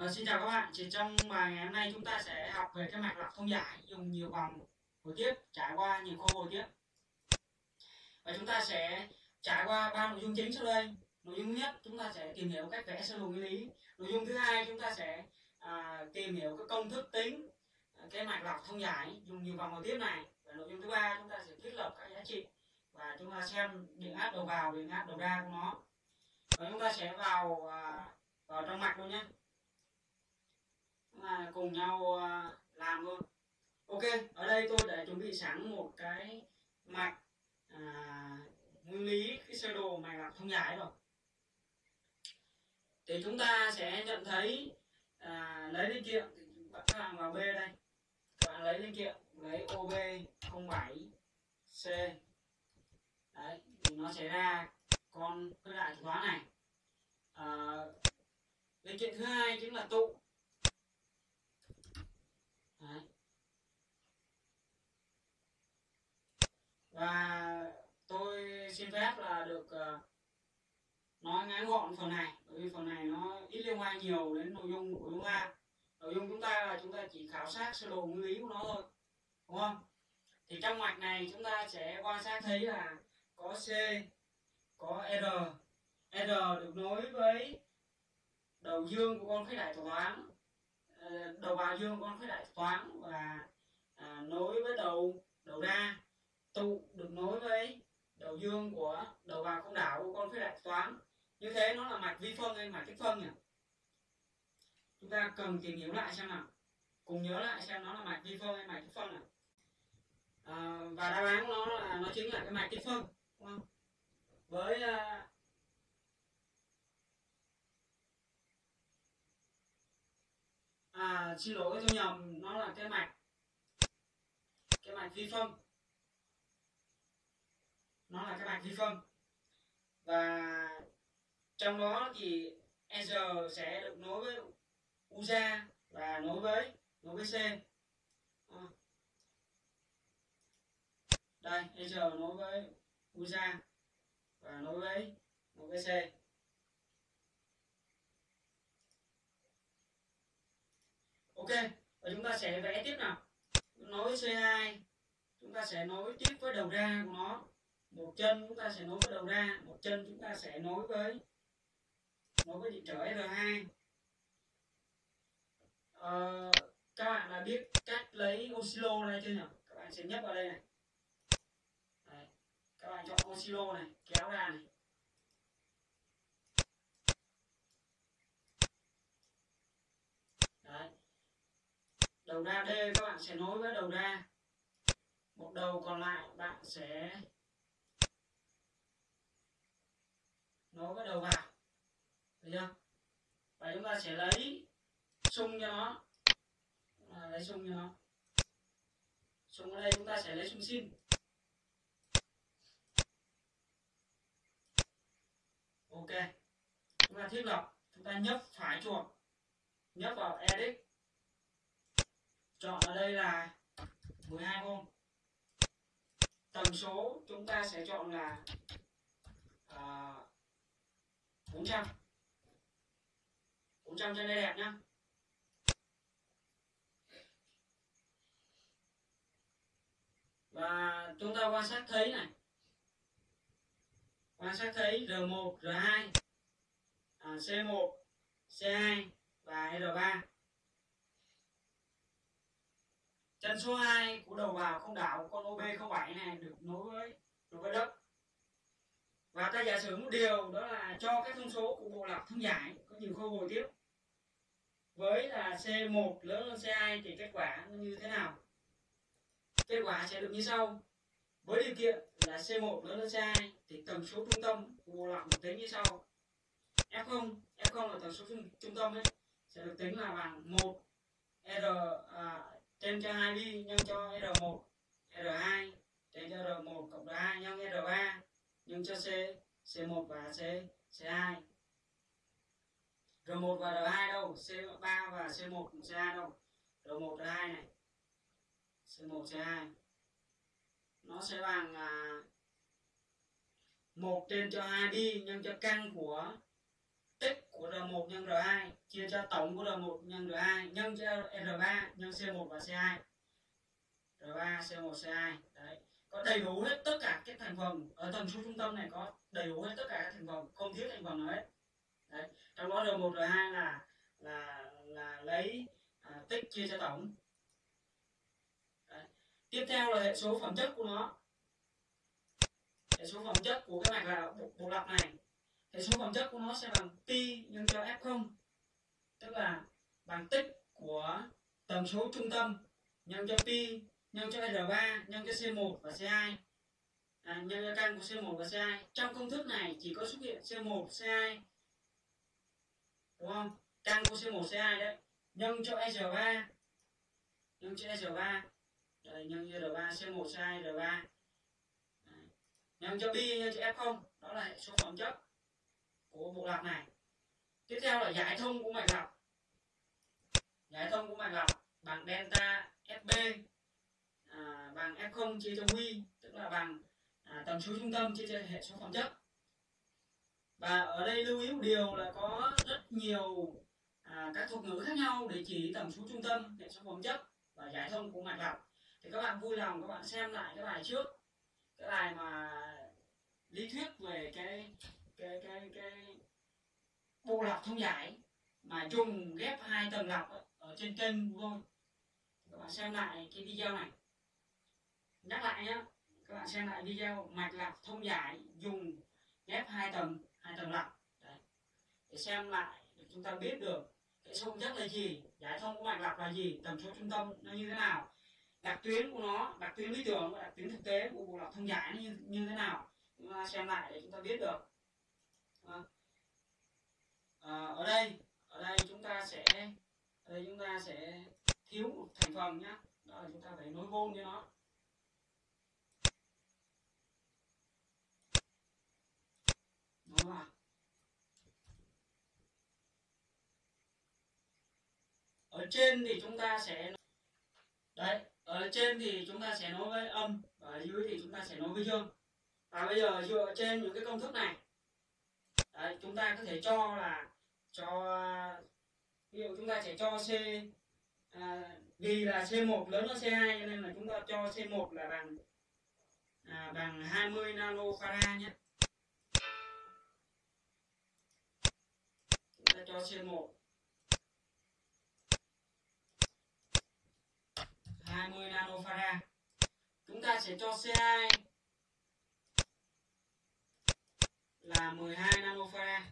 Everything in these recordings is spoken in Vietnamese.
À, xin chào các bạn, thì trong bài ngày hôm nay chúng ta sẽ học về cái mạch lọc thông giải dùng nhiều vòng hồi tiếp trải qua nhiều khâu hồi tiếp. Và chúng ta sẽ trải qua ba nội dung chính sau đây. Nội dung nhất chúng ta sẽ tìm hiểu cách vẽ sơ đồ nguyên lý. Nội dung thứ hai chúng ta sẽ à, tìm hiểu cái công thức tính à, cái mạch lọc thông giải dùng nhiều vòng hồi tiếp này. Và nội dung thứ ba chúng ta sẽ thiết lập các giá trị và chúng ta xem điện áp đầu vào điện áp đầu ra của nó. Và chúng ta sẽ vào à, vào trong mạch luôn nhé là cùng nhau ờ, làm luôn ok ở đây tôi đã chuẩn bị sẵn một cái mạch à, nguyên lý cái sơ đồ mạch lọc thông giải rồi. Thì chúng ta sẽ nhận thấy à, lấy linh kiện bạn hàng vào b đây. Các bạn lấy linh kiện lấy ob 07 c. Đấy thì nó sẽ ra con cái đại toán này. À, linh kiện thứ hai chính là tụ. Đấy. và tôi xin phép là được uh, nói ngắn gọn phần này bởi vì phần này nó ít liên quan nhiều đến nội dung của chúng ta. Nội dung chúng ta là chúng ta chỉ khảo sát sơ đồ nguyên lý của nó thôi đúng không? Thì trong mạch này chúng ta sẽ quan sát thấy là có c có r. R được nối với đầu dương của con khách đại toán Ờ, đầu vào dương con phải đại toán và à, nối với đầu đầu ra. Tụ được nối với đầu dương của đầu vào không đảo của con khối đại toán. Như thế nó là mạch vi phân hay mạch tích phân nhỉ? Chúng ta cần tìm hiểu lại xem nào. Cùng nhớ lại xem nó là mạch vi phân hay mạch tích phân nào. À, và đáp án của nó là nó chính là cái mạch tích phân đúng không? Với à, à xin lỗi, tôi nhầm, nó là cái mạch. Cái mạch vi phân. Nó là cái mạch vi phân. Và trong đó thì R sẽ được nối với UZA và nối với nối với C. À. đây R nối với UZA và nối với nối với C. ok và chúng ta sẽ vẽ tiếp nào. Nối C2 chúng ta sẽ nối tiếp với đầu ra của nó. Một chân chúng ta sẽ nối với đầu ra một chân chúng ta sẽ nối với nối với điện trở R2 ờ, các bạn đã biết cách lấy oscillo này chưa nhỉ? Các bạn sẽ nhấp vào đây này. Đấy. các bạn chọn oscillo này kéo ra này. Đầu ra D các bạn sẽ nối với đầu ra. Một đầu còn lại bạn sẽ nối với đầu vào. Được chưa? Và chúng ta sẽ lấy sung cho nó. À, lấy sung cho nó. Sung ở đây chúng ta sẽ lấy sung xin ok. Chúng ta thiết lập. Chúng ta nhấp phải chuột. Nhấp vào edit chọn ở đây là 12 ohm tần số chúng ta sẽ chọn là uh, 400 400 trên đây đẹp nhá. Và chúng ta quan sát thấy này. Quan sát thấy R1, R2 à, C1, C2 và R3 chân số 2 của đầu vào không đảo con OB07 này được nối với nối với đất. Và ta giả sử một điều đó là cho các thông số của bộ lọc thông giải có nhiều khâu hồi tiếp. Với là C1 lớn hơn C2 thì kết quả như thế nào? Kết quả sẽ được như sau. Với điều kiện là C1 lớn hơn C2 thì tần số trung tâm của bộ lọc được tính như sau. F0 F0 là tần số trung, trung tâm ấy sẽ được tính là bằng 1 R à, trên cho 2 đi nhân cho R1 R2 trên cho R1 cộng R2 nhân R3 nhân cho C C1 và C C2 R1 và R2 đâu? C3 và C1 C2 đâu? R1 R2 này. C1 C2 nó sẽ bằng à, 1 trên cho 2 đi nhân cho căn của tích của R1 nhân R2 chia cho tổng của R1 nhân R2 nhân cho R3 nhân C1 và C2 R3 C1 C2 đấy. Có đầy đủ hết tất cả các thành phần. Ở tần số trung tâm này có đầy đủ hết tất cả các thành phần không thiếu thành phần nào hết. Đấy. Trong đó R1 R2 là là là lấy à, tích chia cho tổng. Đấy. tiếp theo là hệ số phẩm chất của nó. Hệ số phẩm chất của cái mạch là bộ, bộ lọc này thì số phẩm chất của nó sẽ bằng pi nhân cho f0 tức là bằng tích của tần số trung tâm nhân cho pi nhân cho r3 nhân cho c1 và c2 à, nhân cho căn của c1 và c2 trong công thức này chỉ có xuất hiện c1 c2 đúng không? Căn của c1 c2 đấy. Nhân cho r3 nhân cho r3 đây nhân cho r3 c1 c2 r3 nhân cho pi nhân cho f0 đó là hệ số phẩm chất của bộ lọc này. Tiếp theo là giải thông của mạch lọc giải thông của mạch lọc bằng delta fb à, bằng f0 chia cho quy tức là bằng à, tần số trung tâm chia cho hệ số phẩm chất. Và ở đây lưu ý một điều là có rất nhiều à, các thuật ngữ khác nhau để chỉ tần số trung tâm hệ số phẩm chất và giải thông của mạch lọc thì các bạn vui lòng các bạn xem lại cái bài trước cái bài mà lý thuyết về cái cái cái cái bộ lọc thông giải mà dùng ghép hai tầng lọc ở trên kênh của tôi các bạn xem lại cái video này. Nhắc lại nhé các bạn xem lại video mạch lọc thông giải dùng ghép hai tầng hai tầng lọc Đấy. để xem lại để chúng ta biết được cái số chất là gì giải thông của mạch lọc là gì tần số trung tâm nó như thế nào đặc tuyến của nó đặc tuyến lý tưởng và đặc tuyến thực tế của bộ lọc thông giải nó như, như thế nào. Chúng ta xem lại để chúng ta biết được à, ở đây ở đây chúng ta sẽ ở đây chúng ta sẽ thiếu một thành phần nhá, đó là chúng ta phải nối vôn cho nó. Nối vào ở trên thì chúng ta sẽ đấy ở trên thì chúng ta sẽ nối với âm và ở dưới thì chúng ta sẽ nối với dương. Và bây giờ dựa trên những cái công thức này đấy, chúng ta có thể cho là cho ví dụ chúng ta sẽ cho c à, vì là c1 lớn hơn c2 cho nên là chúng ta cho c1 là bằng à, bằng 20 nanofarad nhé. Chúng ta cho c1 20 nanofarad chúng ta sẽ cho c2 là 12 nanofarad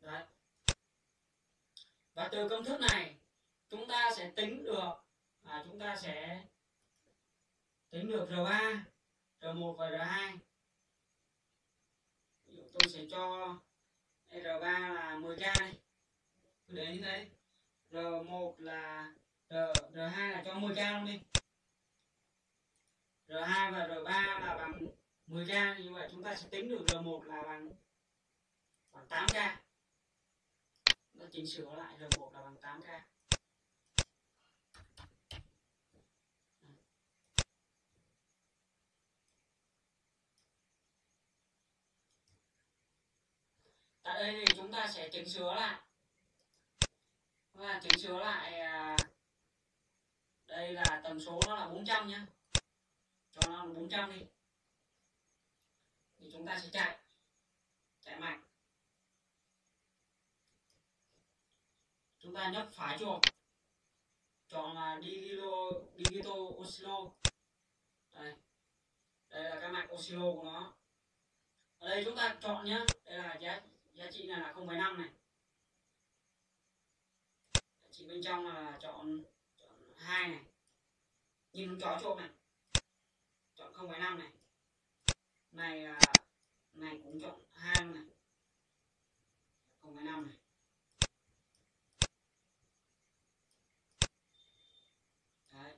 Đấy. Và từ công thức này chúng ta sẽ tính được à, chúng ta sẽ tính được R3, R1 và R2. Ví dụ tôi sẽ cho R3 là 10k đi. Tôi để như thế. R1 là R, R2 là cho 10k luôn đi. R2 và R3 là bằng 10k như vậy chúng ta sẽ tính được R1 là bằng bằng 8k nó chỉnh sửa lại R1 là bằng 8k tại đây thì chúng ta sẽ chỉnh sửa lại. Và chỉnh sửa lại à, đây là tần số nó là 400 nhé cho nó 400 đi. Thì chúng ta sẽ chạy. Chạy mạnh. Chúng ta nhấp phải chuột chọn là digito digito oscillo đây. Đây là cái mạch oscillo của nó. Ở đây chúng ta chọn nhé đây là giá giá trị này là 0,5 này. Giá trị bên trong là chọn chọn 2 này. Nhìn chó chuột này chọn 0,5 này. Này à, này cũng chọn hai này. 0,5 này. Đấy.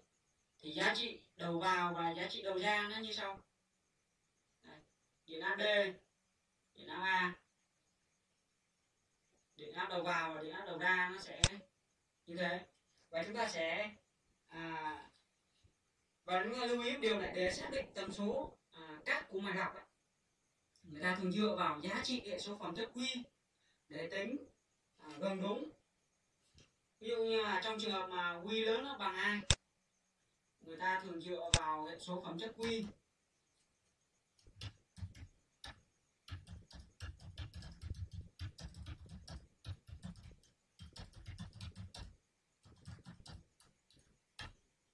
thì giá trị đầu vào và giá trị đầu ra nó như sau. Đấy. điện áp D điện áp A. Điện áp đầu vào và điện áp đầu ra nó sẽ như thế. Và chúng ta sẽ à, và chúng ta lưu ý điều này để xác định tần số à, cắt của mạch học ấy, người ta thường dựa vào giá trị hệ số phẩm chất quy để tính à, gần đúng. Ví dụ như là trong trường hợp mà quy lớn nó bằng hai người ta thường dựa vào hệ số phẩm chất quy.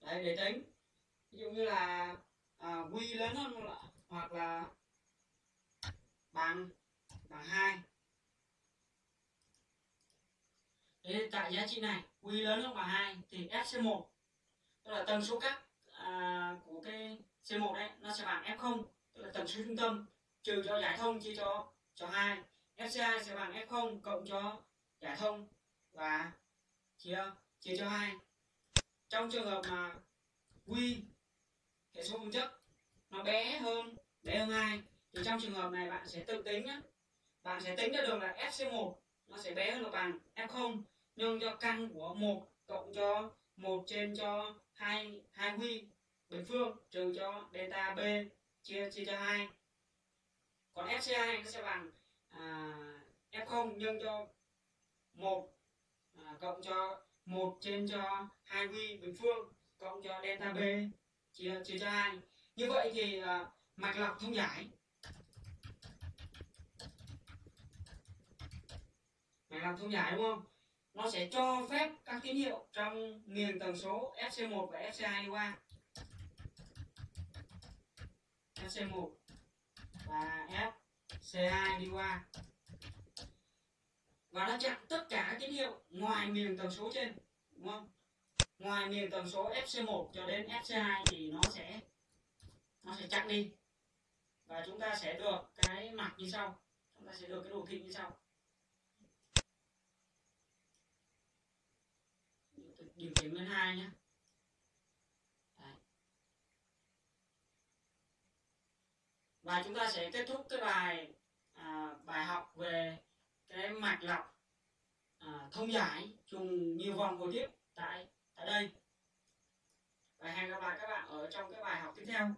Đấy, để tính ví dụ như là à, quy lớn hơn hoặc là bằng bằng hai. Thế tại giá trị này quy lớn hơn bằng hai thì fc1 tức là tần số cắt à, của cái c1 đấy nó sẽ bằng f0 tức là tần số trung tâm trừ cho giải thông chia cho cho hai. Fc2 sẽ bằng f0 cộng cho giải thông và chia chia cho hai. Trong trường hợp mà quy cái số công chức nó bé hơn bé hơn hai thì trong trường hợp này bạn sẽ tự tính nhé bạn sẽ tính ra được là fc1 nó sẽ bé hơn là bằng f0 nhân cho căn của một cộng cho một trên cho hai hai huy bình phương trừ cho delta b chia chia cho hai. Còn fc2 nó sẽ bằng à, f0 nhân cho một à, cộng cho một trên cho hai huy bình phương cộng cho delta b chia chia cho hai. Như vậy thì uh, mạch lọc thông giải. Mạch lọc thông giải đúng không? Nó sẽ cho phép các tín hiệu trong miền tần số fc1 và fc2 đi qua. Fc1 và fc2 đi qua. Và nó chặn tất cả các tín hiệu ngoài miền tần số trên đúng không? Ngoài miền tần số fc1 cho đến fc2 thì nó sẽ nó sẽ chặn đi. Và chúng ta sẽ được cái mặt như sau. Chúng ta sẽ được cái đồ thị như sau. Điều chỉnh lên hai nhé. Đấy. và chúng ta sẽ kết thúc cái bài à, bài học về cái mạch lọc à, thông giải trùng nhiều vòng hồi tiếp tại ở đây. Và hẹn gặp lại các bạn ở trong cái bài học tiếp theo.